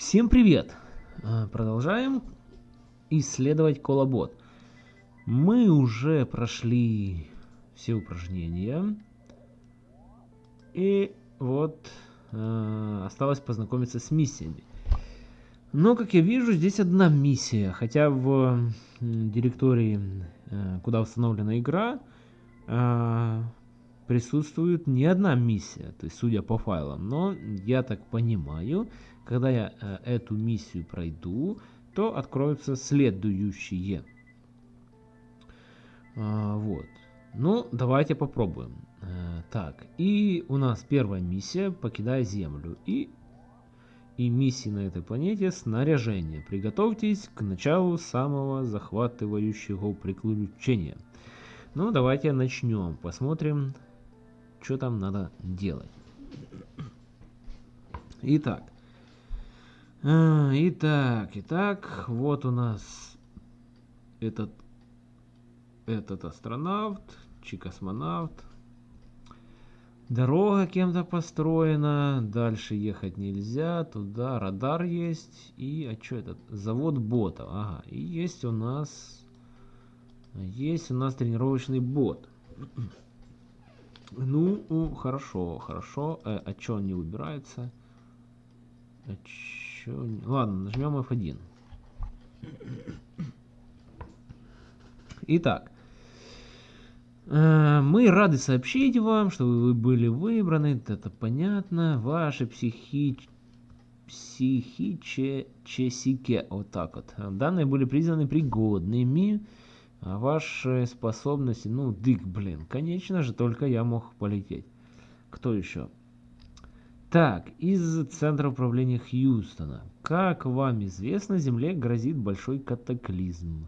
Всем привет! А, Продолжаем исследовать колобот. Мы уже прошли все упражнения. И вот э, осталось познакомиться с миссиями. Но, как я вижу, здесь одна миссия. Хотя в директории, э, куда установлена игра, присутствует не одна миссия, то есть судя по файлам. Но я так понимаю, когда я э, эту миссию пройду, то откроются следующие. А, вот. Ну, давайте попробуем. Э, так, и у нас первая миссия «Покидая Землю». И, и миссии на этой планете «Снаряжение». Приготовьтесь к началу самого захватывающего приключения. Ну, давайте начнем. Посмотрим, что там надо делать. Итак. А, итак, итак, вот у нас этот, этот астронавт, чи-космонавт. Дорога кем-то построена, дальше ехать нельзя, туда радар есть, и, а что это, завод ботов, ага, и есть у нас, есть у нас тренировочный бот. Ну, хорошо, хорошо, э, а что он не выбирается? А чё Ладно, нажмем F1. Итак, э, мы рады сообщить вам, что вы были выбраны, это понятно, ваши психи... психические, вот так вот. Данные были признаны пригодными, а ваши способности, ну, дык, блин, конечно же, только я мог полететь. Кто еще? Так, из Центра управления Хьюстона. Как вам известно, Земле грозит большой катаклизм,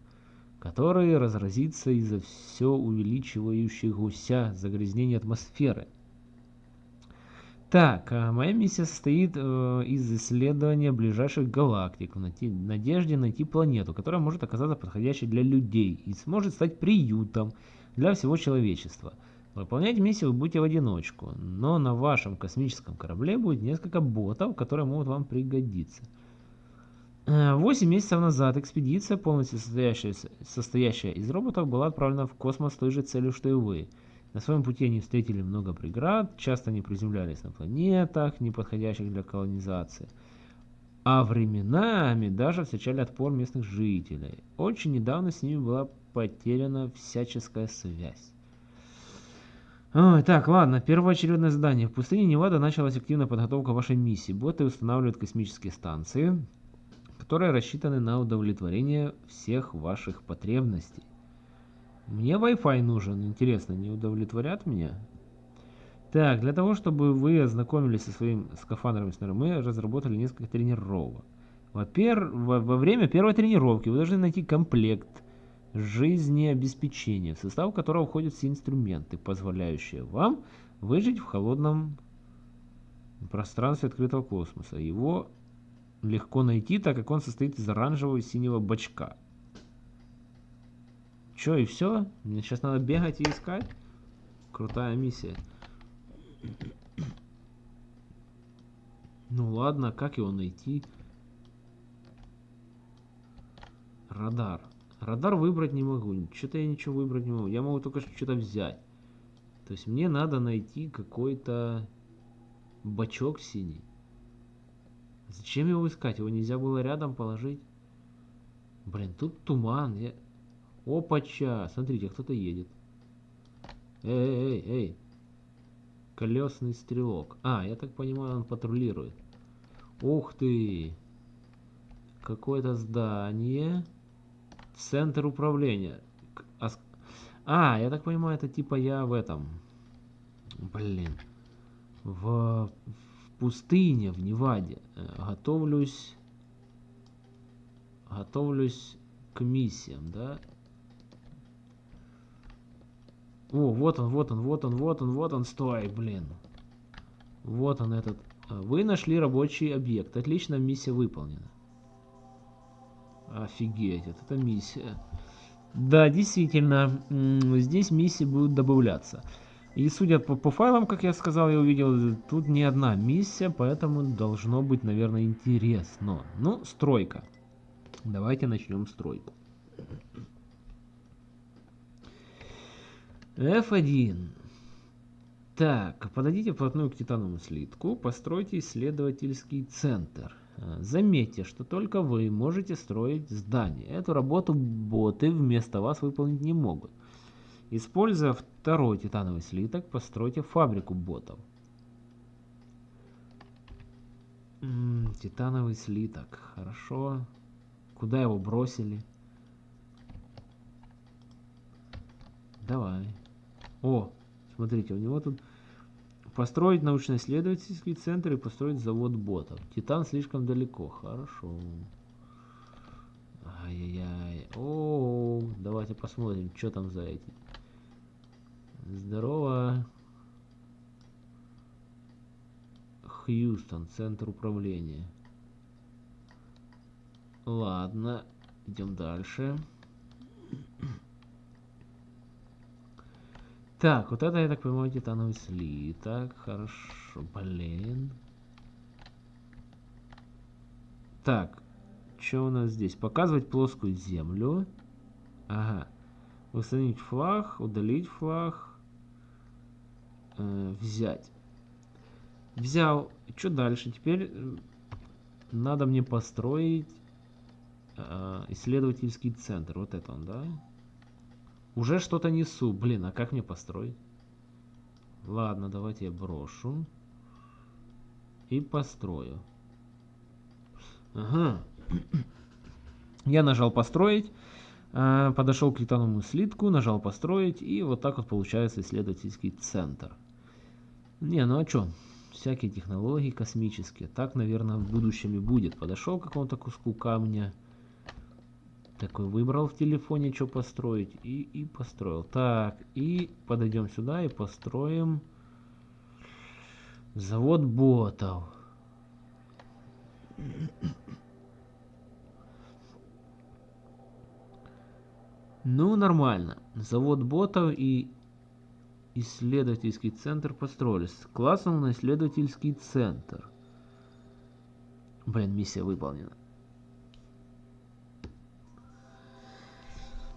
который разразится из-за все увеличивающегося загрязнения атмосферы. Так, а моя миссия состоит э, из исследования ближайших галактик в надежде найти планету, которая может оказаться подходящей для людей и сможет стать приютом для всего человечества. Выполнять миссию вы будете в одиночку, но на вашем космическом корабле будет несколько ботов, которые могут вам пригодиться. Э, Восемь месяцев назад экспедиция, полностью состоящая, состоящая из роботов, была отправлена в космос с той же целью, что и вы. На своем пути они встретили много преград, часто не приземлялись на планетах, не подходящих для колонизации. А временами даже встречали отпор местных жителей. Очень недавно с ними была потеряна всяческая связь. Ой, так, ладно, первоочередное задание. В пустыне Невада началась активная подготовка вашей миссии. Боты устанавливают космические станции, которые рассчитаны на удовлетворение всех ваших потребностей. Мне Wi-Fi нужен, интересно, не удовлетворят меня? Так, для того, чтобы вы ознакомились со своим скафандром, мы разработали несколько тренировок. Во, во время первой тренировки вы должны найти комплект жизнеобеспечения, в состав которого входят все инструменты, позволяющие вам выжить в холодном пространстве открытого космоса. Его легко найти, так как он состоит из оранжевого и синего бачка. Чё, и все? Мне сейчас надо бегать и искать? Крутая миссия. Ну ладно, как его найти? Радар. Радар выбрать не могу. Что-то я ничего выбрать не могу. Я могу только что-то взять. То есть мне надо найти какой-то бачок синий. Зачем его искать? Его нельзя было рядом положить? Блин, тут туман. Я... Опача! Смотрите, кто-то едет. Эй, эй, эй. Колесный стрелок. А, я так понимаю, он патрулирует. Ух ты! Какое-то здание. Центр управления. А А, я так понимаю, это типа я в этом. Блин. В, в пустыне, в Неваде. Э, Готовлюсь. Готовлюсь к миссиям, да? О, вот он, вот он, вот он, вот он, вот он, стой, блин. Вот он этот. А, Вы нашли рабочий объект. Отлично, миссия выполнена. Офигеть, вот это миссия. Да, действительно, здесь миссии будут добавляться. И судя по, по файлам, как я сказал, я увидел, тут не одна миссия, поэтому должно быть, наверное, интересно. Ну, стройка. Давайте начнем стройку. F1. Так, подойдите вплотную к титановому слитку, постройте исследовательский центр. Э, заметьте, что только вы можете строить здание. Эту работу боты вместо вас выполнить не могут. Используя второй титановый слиток, постройте фабрику ботов. Титановый слиток, хорошо. Куда его бросили? Давай. О, смотрите, у него тут построить научно-исследовательский центр и построить завод ботов. Титан слишком далеко. Хорошо. Ай-яй-яй. О, давайте посмотрим, что там за эти. Здорово. Хьюстон, центр управления. Ладно, идем дальше. Так, вот это, я так понимаю, титановый слиток. Хорошо, блин. Так, что у нас здесь? Показывать плоскую землю. Ага. Установить флаг, удалить флаг э, взять. Взял. Что дальше? Теперь э, надо мне построить э, исследовательский центр. Вот это он, да? Уже что-то несу. Блин, а как мне построить? Ладно, давайте я брошу. И построю. Ага. Я нажал построить. Э, подошел к титановому слитку, нажал построить. И вот так вот получается исследовательский центр. Не, ну а что? Всякие технологии космические. Так, наверное, в будущем и будет. Подошел к какому-то куску камня. Такой выбрал в телефоне, что построить. И, и построил. Так, и подойдем сюда и построим завод ботов. Ну, нормально. Завод ботов и исследовательский центр построились. Классно на исследовательский центр. Блин, миссия выполнена.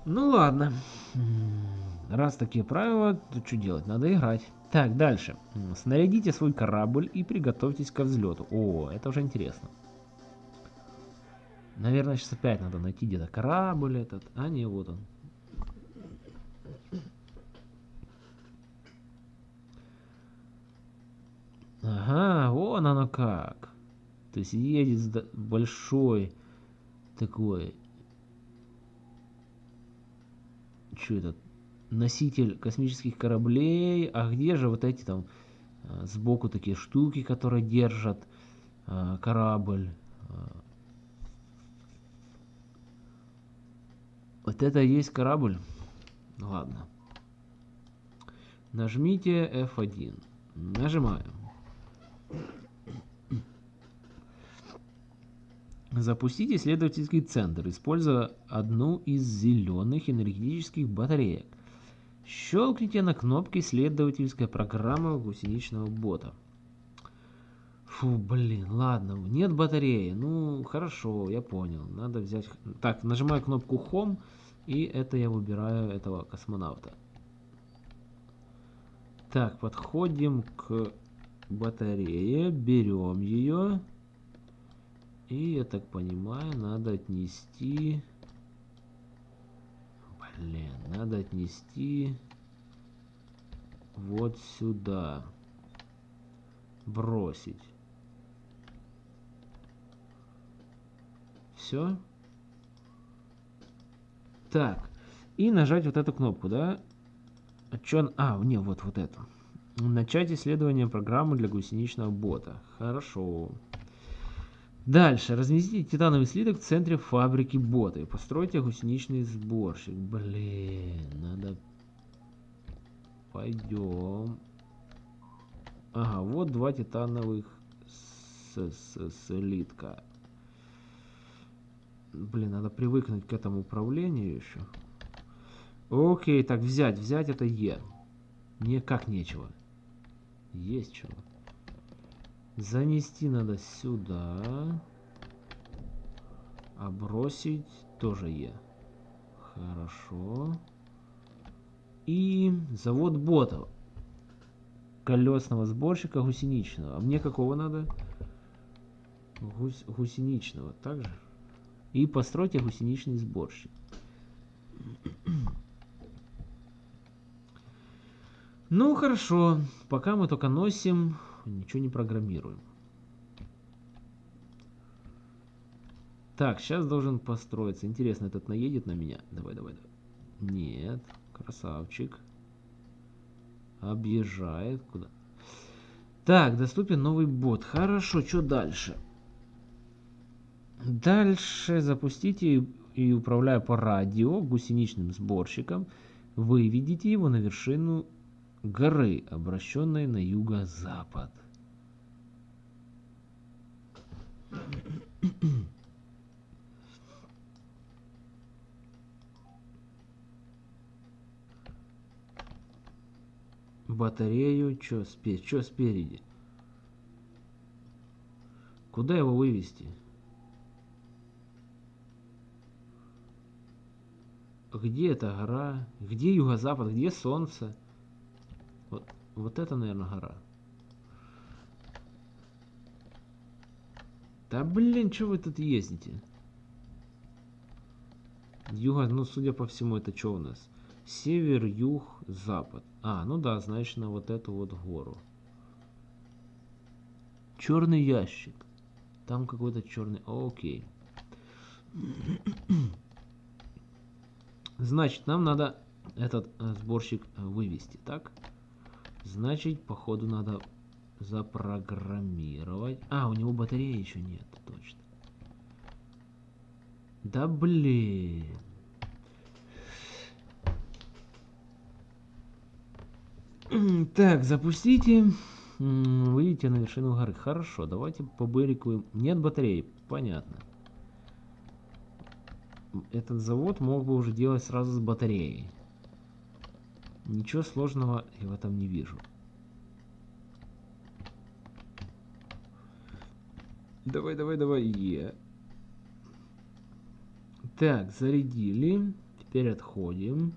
Ну ладно. Раз такие правила, то что делать? Надо играть. Так, дальше. Снарядите свой корабль и приготовьтесь к взлету. О, это уже интересно. Наверное, сейчас опять надо найти где-то корабль этот. А, не, вот он. Ага, вон оно как. То есть едет большой такой... Что это? Носитель космических кораблей. А где же вот эти там а, сбоку такие штуки, которые держат а, корабль? А. Вот это и есть корабль? Ладно. Нажмите F1. Нажимаем. Запустить исследовательский центр, используя одну из зеленых энергетических батареек. Щелкните на кнопке исследовательская программа гусеничного бота. Фу, блин, ладно, нет батареи. Ну, хорошо, я понял. Надо взять... Так, нажимаю кнопку Home, и это я выбираю этого космонавта. Так, подходим к батарее, берем ее. И, я так понимаю, надо отнести... Блин, надо отнести вот сюда. Бросить. Все. Так. И нажать вот эту кнопку, да? А, чё... а не, вот, вот эту. Начать исследование программы для гусеничного бота. Хорошо. Дальше. Разместите титановый слиток в центре фабрики бота и постройте гусеничный сборщик. Блин, надо... Пойдем. Ага, вот два титановых с -с слитка. Блин, надо привыкнуть к этому управлению еще. Окей, так, взять. Взять это Е. Мне как нечего. Есть чего. Занести надо сюда. А бросить тоже Е. Хорошо. И завод ботов. Колесного сборщика гусеничного. А мне какого надо? Гусь, гусеничного. Также. И постройте гусеничный сборщик. Ну хорошо, пока мы только носим, ничего не программируем. Так, сейчас должен построиться. Интересно, этот наедет на меня? Давай, давай, давай. Нет, красавчик. Объезжает. Куда? Так, доступен новый бот. Хорошо, что дальше? Дальше запустите и управляя по радио гусеничным сборщиком, выведите его на вершину горы, обращенной на юго-запад. Батарею, что спе чё спереди? Куда его вывести? Где эта гора? Где юго-запад? Где солнце? Вот, это, наверное, гора. Да блин, что вы тут ездите? Юга, ну судя по всему, это что у нас? Север, юг, запад. А, ну да, значит на вот эту вот гору. Черный ящик. Там какой-то черный... Окей. Значит, нам надо этот сборщик вывести, так? Значит, походу надо запрограммировать. А, у него батареи еще нет, точно. Да блин. Так, запустите. Выйдите на вершину горы. Хорошо, давайте побырикуем. Нет батареи, понятно. Этот завод мог бы уже делать сразу с батареей. Ничего сложного я в этом не вижу. Давай, давай, давай, е. Так, зарядили. Теперь отходим.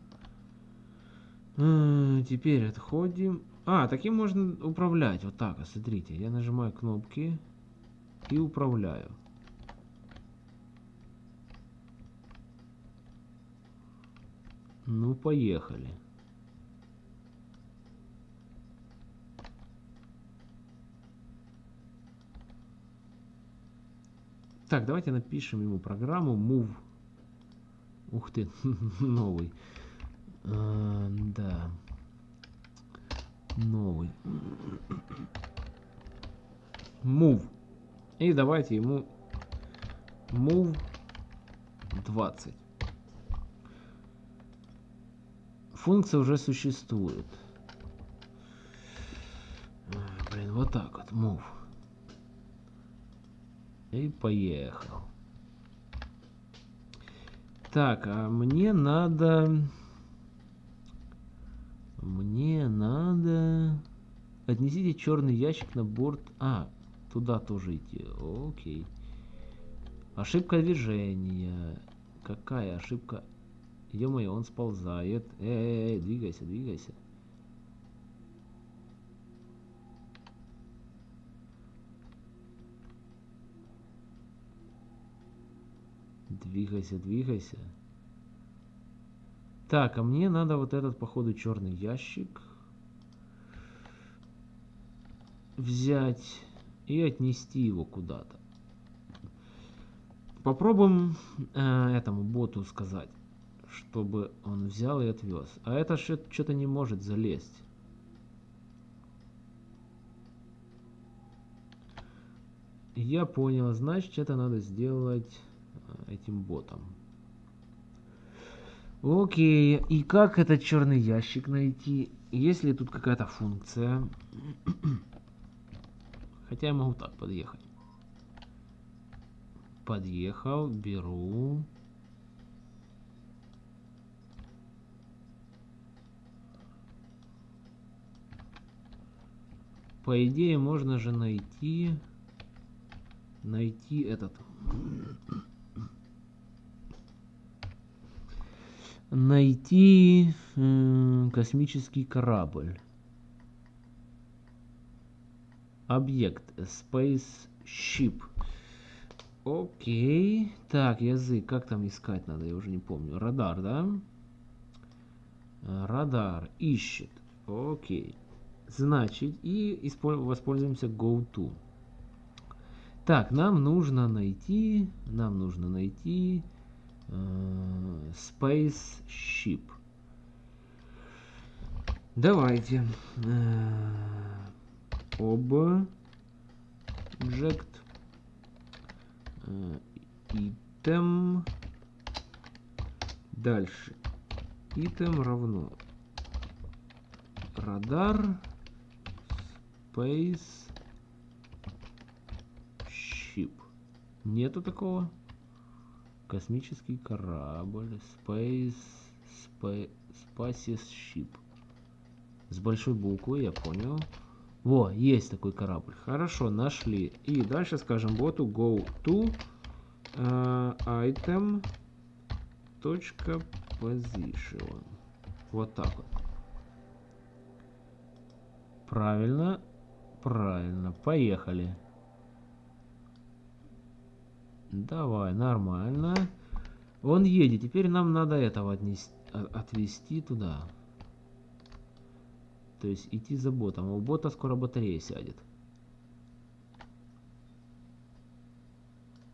А, теперь отходим. А, таким можно управлять. Вот так, смотрите. Я нажимаю кнопки и управляю. Ну, поехали. Так, давайте напишем ему программу move. Ух ты, новый. А, да. Новый. Move. И давайте ему move 20. Функция уже существует. Блин, вот так вот, move. И поехал. Так, а мне надо... Мне надо... Отнесите черный ящик на борт... А, туда тоже идти. Окей. Ошибка движения. Какая ошибка? Ё-моё, он сползает. Эй, эй, двигайся, двигайся. Двигайся, двигайся. Так, а мне надо вот этот, походу, черный ящик взять и отнести его куда-то. Попробуем э, этому боту сказать, чтобы он взял и отвез. А это что-то не может залезть. Я понял, значит это надо сделать этим ботом. Окей, и как этот черный ящик найти? Есть ли тут какая-то функция? Хотя я могу так подъехать. Подъехал, беру. по идее, можно же найти... Найти этот... Найти э, космический корабль. Объект. Spaceship. Окей. Так, язык. Как там искать надо? Я уже не помню. Радар, да? Радар. Ищет. Окей. Значит, и воспользуемся GoTo. Так, нам нужно найти, нам нужно найти Spaceship. Давайте. Э, object. Э, item. Дальше. Item равно радар space ship нету такого космический корабль space space ship с большой буквы я понял во, есть такой корабль. Хорошо, нашли. И дальше скажем боту go to uh, item position. Вот так вот. Правильно. Правильно. Поехали. Давай, нормально. Он едет. Теперь нам надо этого отвезти туда. То есть идти за ботом. А у бота скоро батарея сядет.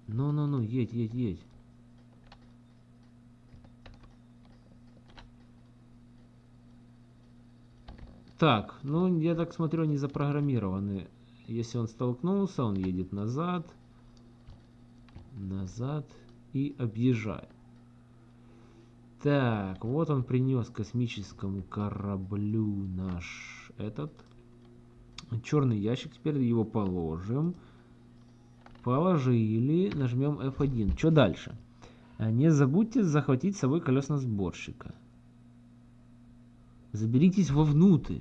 Ну-ну-ну, едь, едь, едь. Так, ну я так смотрю, они запрограммированы. Если он столкнулся, он едет назад, назад и объезжает. Так, вот он принес космическому кораблю наш этот черный ящик. Теперь его положим. Положили. Нажмем F1. Что дальше? А, не забудьте захватить с собой колесно-сборщика. Заберитесь вовнутрь.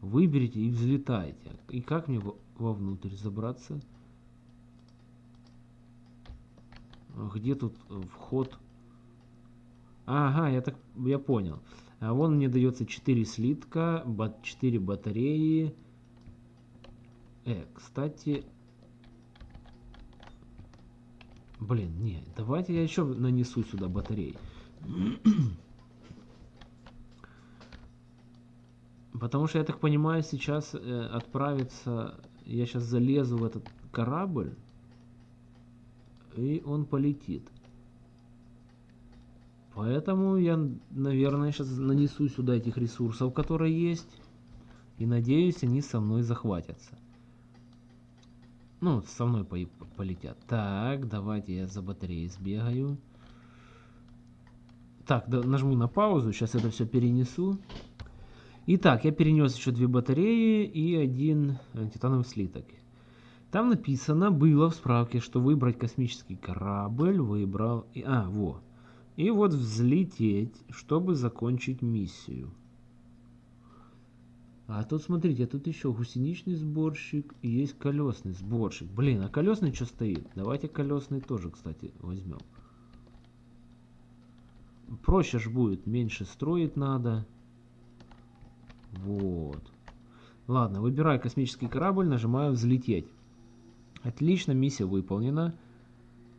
Выберите и взлетайте. И как мне вовнутрь забраться? Где тут вход? Ага, я так я понял. А вон мне дается 4 слитка, 4 батареи. Э, кстати... Блин, не, давайте я еще нанесу сюда батареи. Потому что, я так понимаю, сейчас э, отправится... Я сейчас залезу в этот корабль, и он полетит. Поэтому я, наверное, сейчас нанесу сюда этих ресурсов, которые есть. И надеюсь, они со мной захватятся. Ну, со мной по полетят. Так, давайте я за батареей сбегаю. Так, да, нажму на паузу, сейчас это все перенесу. Итак, я перенес еще две батареи и один э, титановый слиток. Там написано, было в справке, что выбрать космический корабль, выбрал... А, вот. И вот взлететь, чтобы закончить миссию. А тут смотрите, тут еще гусеничный сборщик и есть колесный сборщик. Блин, а колесный что стоит? Давайте колесный тоже, кстати, возьмем. Проще ж будет, меньше строить надо. Вот. Ладно, выбираю космический корабль, нажимаю взлететь. Отлично, миссия выполнена.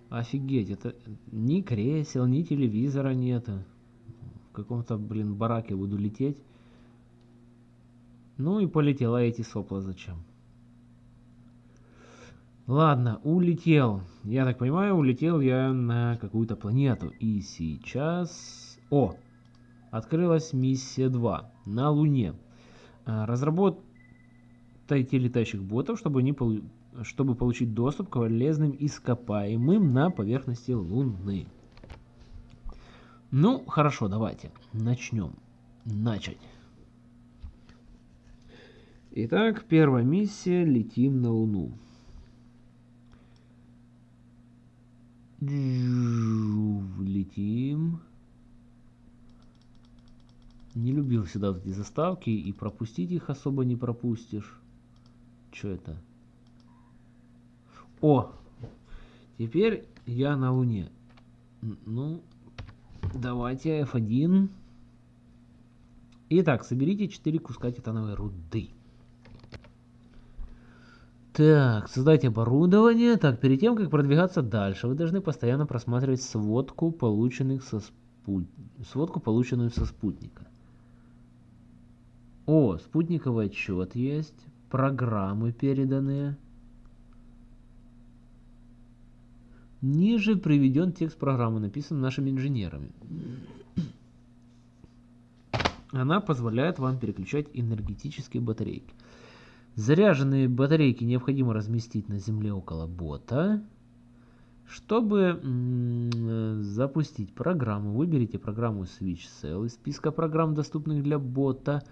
Офигеть, это ни кресел, ни телевизора нет. В каком-то, блин, бараке буду лететь. Ну и полетела эти сопла зачем? Ладно, улетел. Я так понимаю, улетел я на какую-то планету. И сейчас... О! Открылась миссия 2 на Луне. А, разработайте летающих ботов, чтобы они чтобы получить доступ к полезным ископаемым на поверхности Луны. Ну, хорошо, давайте начнем. Начать. Итак, первая миссия. Летим на Луну. Летим. Не любил всегда эти заставки, и пропустить их особо не пропустишь. что это? О! Теперь я на Луне. Ну, давайте F1. Итак, соберите 4 куска титановой руды. Так, создайте оборудование. Так, перед тем, как продвигаться дальше, вы должны постоянно просматривать сводку, полученных со спут... сводку полученную со спутника. О, спутниковый отчет есть, программы переданные. Ниже приведен текст программы, написан нашими инженерами. Она позволяет вам переключать энергетические батарейки. Заряженные батарейки необходимо разместить на земле около бота. Чтобы запустить программу, выберите программу Switch Cell из списка программ, доступных для бота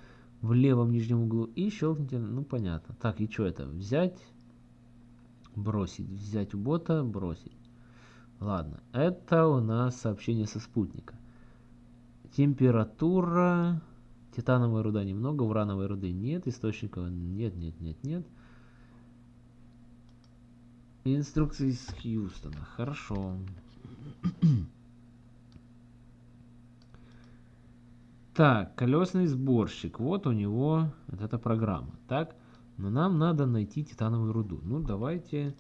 в левом нижнем углу и щелкните, ну понятно. Так, и что это? Взять, бросить, взять у бота, бросить. Ладно, это у нас сообщение со спутника. Температура, титановой руда немного, урановой руды нет, источников нет, нет, нет, нет. Инструкции из Хьюстона, хорошо. Так, колесный сборщик. Вот у него вот эта программа. Так, но нам надо найти титановую руду. Ну, давайте...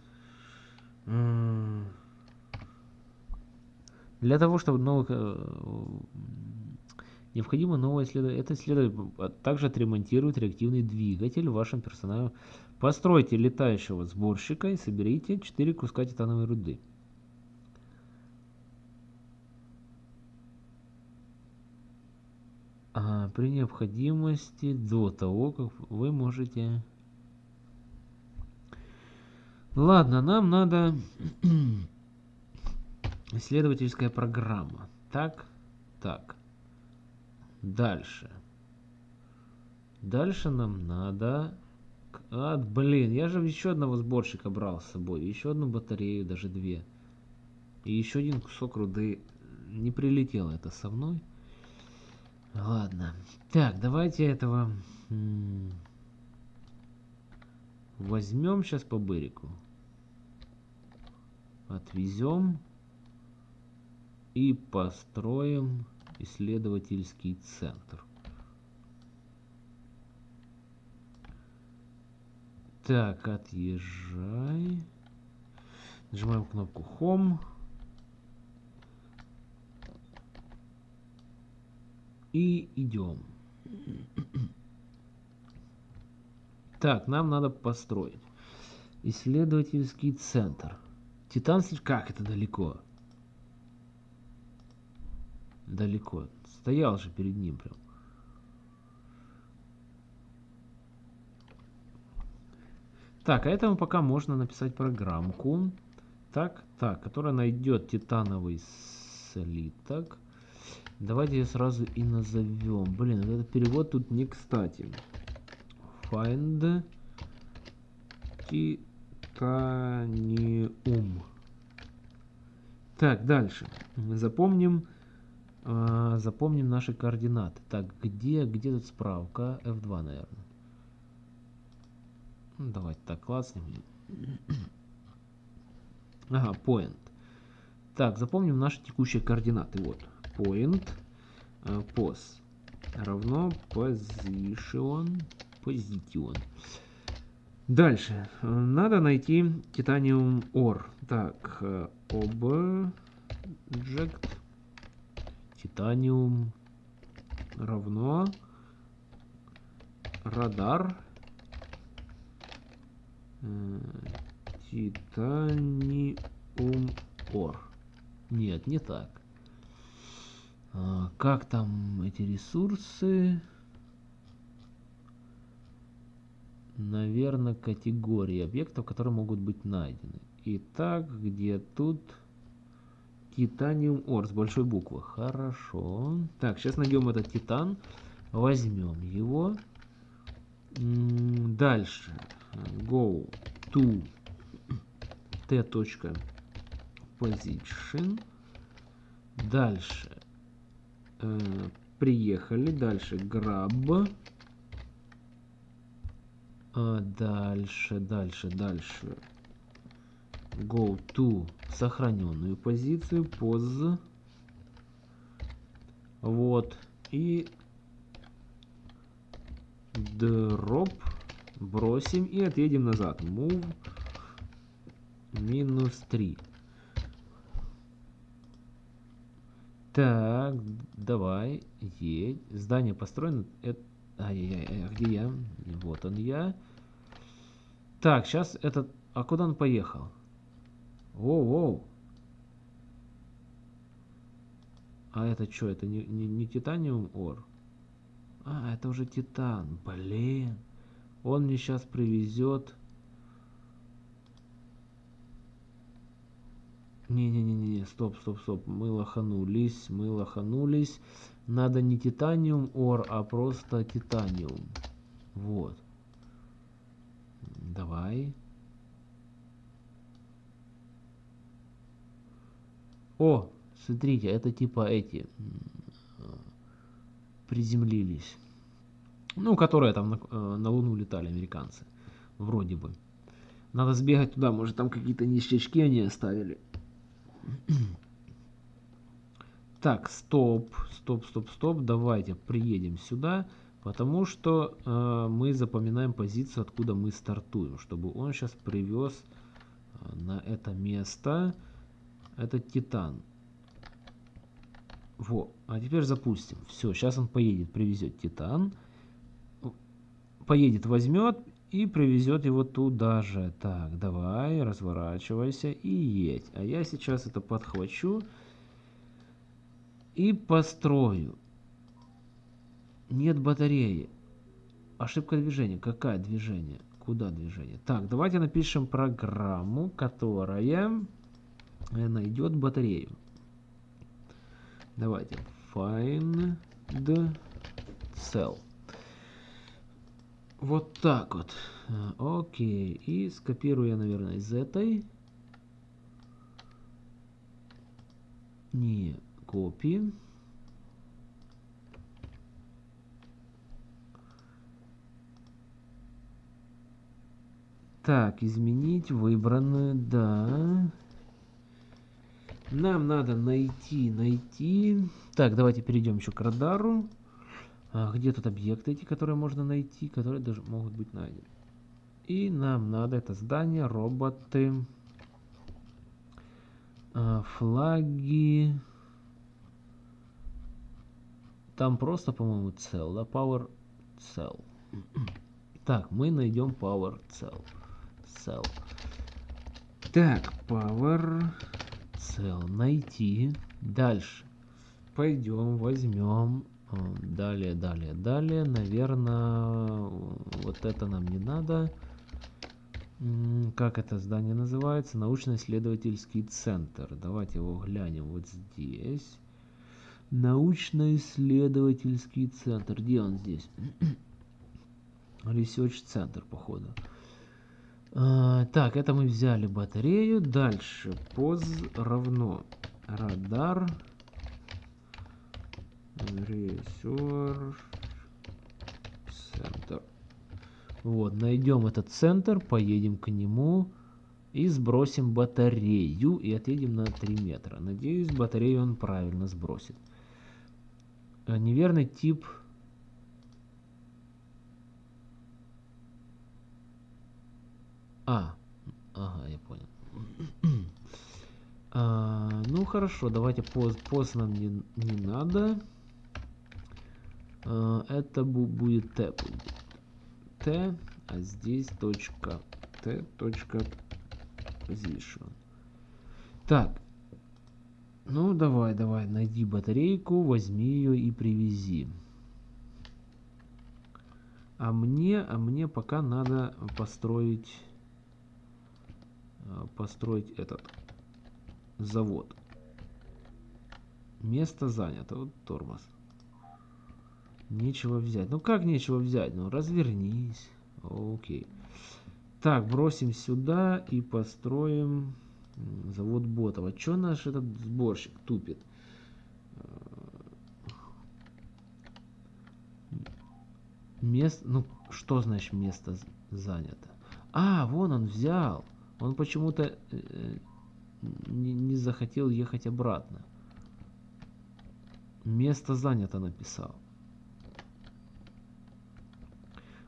Для того, чтобы новых... Э, необходимо новое исследование. Это исследование также отремонтирует реактивный двигатель в вашем персонале. Постройте летающего сборщика и соберите 4 куска титановой руды. А, при необходимости до того, как вы можете... Ладно, нам надо исследовательская программа. Так, так. Дальше. Дальше нам надо... А, блин, я же еще одного сборщика брал с собой. Еще одну батарею, даже две. И еще один кусок руды. Не прилетело это со мной. Ладно. Так, давайте этого... Возьмем сейчас по бырику. Отвезем. И построим исследовательский центр. Так, отъезжай. Нажимаем кнопку Home. И идем. Так, нам надо построить. Исследовательский центр. Титан... Как это далеко? Далеко. Стоял же перед ним прям. Так, а этому пока можно написать программку. Так, так, которая найдет титановый слиток. Давайте ее сразу и назовем. Блин, этот перевод тут не кстати. Find titanium. Так, дальше. Запомним, запомним наши координаты. Так, где, где тут справка? F2, наверное. Ну, давайте так класснем. Ага, point. Так, запомним наши текущие координаты. Вот point э, pos равно position position. Дальше. Надо найти титаниум ore. Так, э, object титаниум равно радар э, титаниум ор. Нет, не так. А, как там эти ресурсы? Наверное, категории объектов, которые могут быть найдены. Итак, где тут титаниум ор с большой буквы? Хорошо. Так, сейчас найдем этот титан. Возьмем его. Дальше. Go to t. Position. Дальше э, приехали. Дальше grab. А, дальше, дальше, дальше. Go to сохраненную позицию, pause. Вот. И drop бросим и отъедем назад. Move минус 3. Так, давай, едь. Здание построено. Это... Ай-яй-яй, а где я? Вот он я. Так, сейчас этот... А куда он поехал? Воу-воу. А это что? Это не, не, не титаниум ор? А, это уже титан. Блин. Он мне сейчас привезет... Не-не-не-не, стоп, стоп, стоп. Мы лоханулись, мы лоханулись. Надо не титаниум ор, а просто титаниум. Вот. Давай. О, смотрите, это типа эти приземлились. Ну, которые там на, э, на Луну летали, американцы. Вроде бы. Надо сбегать туда, может там какие-то ништячки они оставили. Так, стоп, стоп, стоп, стоп. Давайте приедем сюда, потому что э, мы запоминаем позицию, откуда мы стартуем, чтобы он сейчас привез э, на это место этот титан. Во, а теперь запустим. Все, сейчас он поедет, привезет титан. Поедет, возьмет и привезет его туда же. Так, давай, разворачивайся и едь. А я сейчас это подхвачу и построю. Нет батареи. Ошибка движения. Какая движение? Куда движение? Так, давайте напишем программу, которая найдет батарею. Давайте. Find cell. Вот так вот. Э, окей. И скопирую я, наверное, из этой. Не копи. Так, изменить выбранную, да. Нам надо найти, найти. Так, давайте перейдем еще к радару. А, где тут объекты эти, которые можно найти, которые даже могут быть найдены. И нам надо это здание, роботы, а, флаги. Там просто, по-моему, cell, да, power cell. Так, мы найдем power cell. Cell. Так, power cell. Найти. Дальше. Пойдем, возьмем Далее, далее, далее. Наверное, вот это нам не надо. Как это здание называется? Научно-исследовательский центр. Давайте его глянем вот здесь. Научно-исследовательский центр. Где он здесь? Research центр, походу. А, так, это мы взяли батарею. Дальше. Поз равно радар Research Center. Вот, найдем этот центр, поедем к нему и сбросим батарею и отъедем на 3 метра. Надеюсь, батарею он правильно сбросит. А, неверный тип... А, ага, я понял. а, ну хорошо, давайте пост, пост нам не, не надо. Э, это будет t. t, а здесь точка t, точка position. Так, ну давай, давай, найди батарейку, возьми ее и привези. А мне, а мне пока надо построить, построить этот завод. Место занято, вот тормоз. Нечего взять. Ну как нечего взять? Ну развернись. Окей. Так, бросим сюда и построим завод ботов. А что наш этот сборщик тупит? Место, ну что значит место? занято. А, вон он взял. Он почему-то э, не, не захотел ехать обратно. Место занято написал.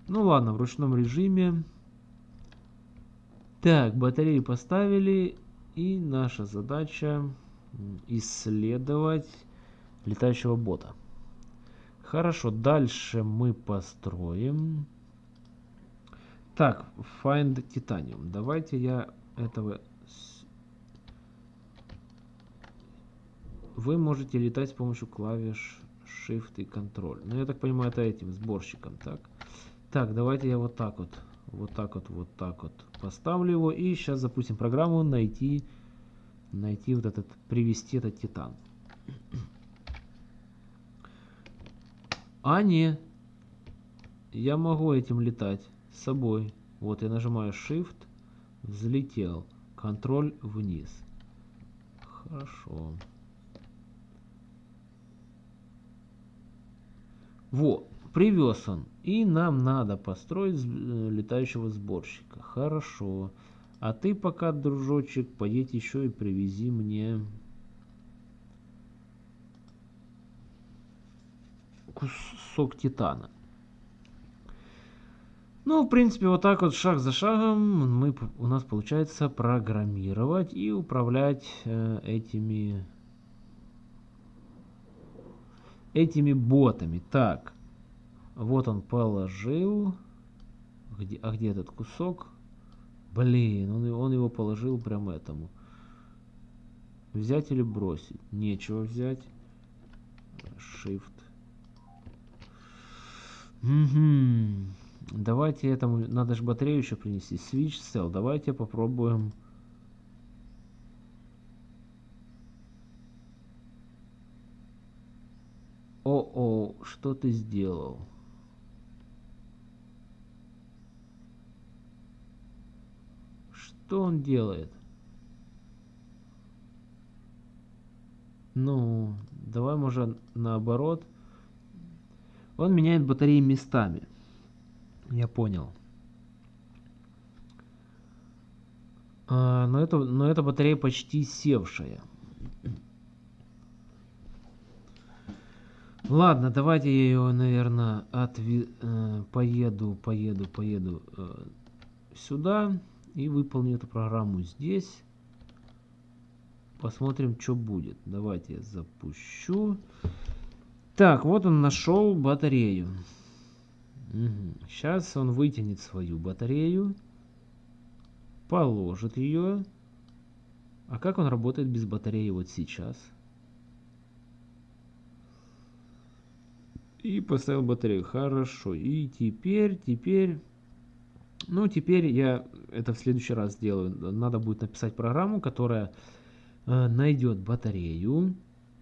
Ну ладно, в ручном режиме. Так, батареи поставили. И наша задача исследовать летающего бота. Хорошо, дальше мы построим. Так, Find Titanium. Давайте я этого... Вы можете летать с помощью клавиш Shift и Control. Ну, я так понимаю, это этим сборщиком, так? Так, давайте я вот так вот, вот так вот, вот так вот поставлю его. И сейчас запустим программу найти, найти вот этот, привести этот титан. А, не. Я могу этим летать с собой. Вот я нажимаю Shift, взлетел. Контроль вниз. Хорошо. Вот, привез он. И нам надо построить э, летающего сборщика. Хорошо. А ты пока, дружочек, поедь еще и привези мне кусок титана. Ну, в принципе, вот так вот шаг за шагом мы, у нас получается программировать и управлять э, этими, этими ботами. Так, вот он положил. Где, а где этот кусок? Блин, он, он его положил прям этому. Взять или бросить? Нечего взять. Shift. Угу. Давайте этому, надо же батарею еще принести. Switch cell. Давайте попробуем. О-о, что ты сделал? Что он делает? Ну, давай, может, наоборот. Он меняет батареи местами. Я понял. А, но, это, но эта батарея почти севшая. Ладно, давайте я ее, наверное, отве... э, поеду, поеду, поеду э, сюда и выполню эту программу здесь. Посмотрим, что будет. Давайте я запущу. Так, вот он нашел батарею. Угу. Сейчас он вытянет свою батарею, положит ее. А как он работает без батареи вот сейчас? И поставил батарею. Хорошо. И теперь, теперь... Ну, теперь я это в следующий раз сделаю. Надо будет написать программу, которая э, найдет батарею.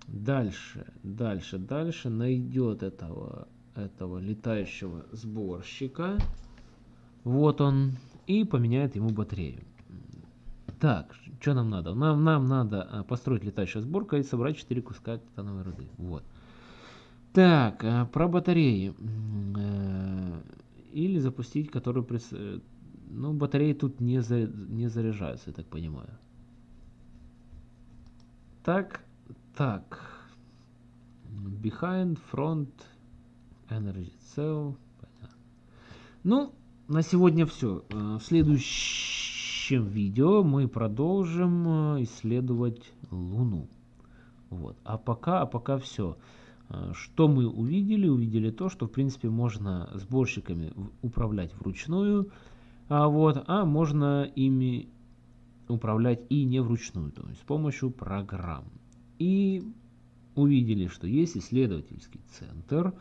Дальше, дальше, дальше найдет этого этого летающего сборщика. Вот он. И поменяет ему батарею. Так, что нам надо? Нам, нам надо а, построить летающую сборку и собрать 4 куска титановой руды. Вот. Так, а, про батареи. Э, или запустить, которую... Прис... Э, ну, батареи тут не, за... не заряжаются, я так понимаю. Так, так. Behind, front, Energy Cell. Ну, на сегодня все. Э, в следующем видео мы продолжим э, исследовать Луну. Вот. А пока, а пока все. Э, что мы увидели? Увидели то, что в принципе можно сборщиками управлять вручную, а, вот, а можно ими управлять и не вручную, то есть с помощью программ. И увидели, что есть исследовательский центр,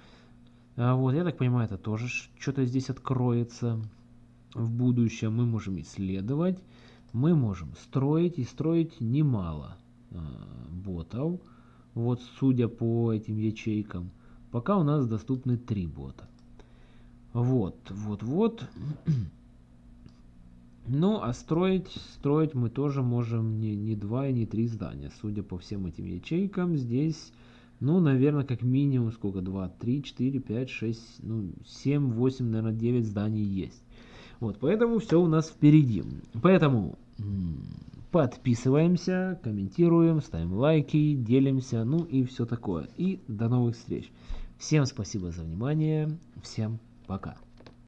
вот, я так понимаю, это тоже что-то здесь откроется в будущем. Мы можем исследовать, мы можем строить и строить немало э, ботов. Вот, судя по этим ячейкам, пока у нас доступны три бота. Вот, вот, вот. Ну, а строить, строить мы тоже можем не, не два и не три здания. Судя по всем этим ячейкам, здесь ну, наверное, как минимум сколько? 2, 3, 4, 5, 6, ну, 7, 8, наверное, 9 зданий есть. Вот, поэтому все у нас впереди. Поэтому подписываемся, комментируем, ставим лайки, делимся, ну и все такое. И до новых встреч. Всем спасибо за внимание, всем пока.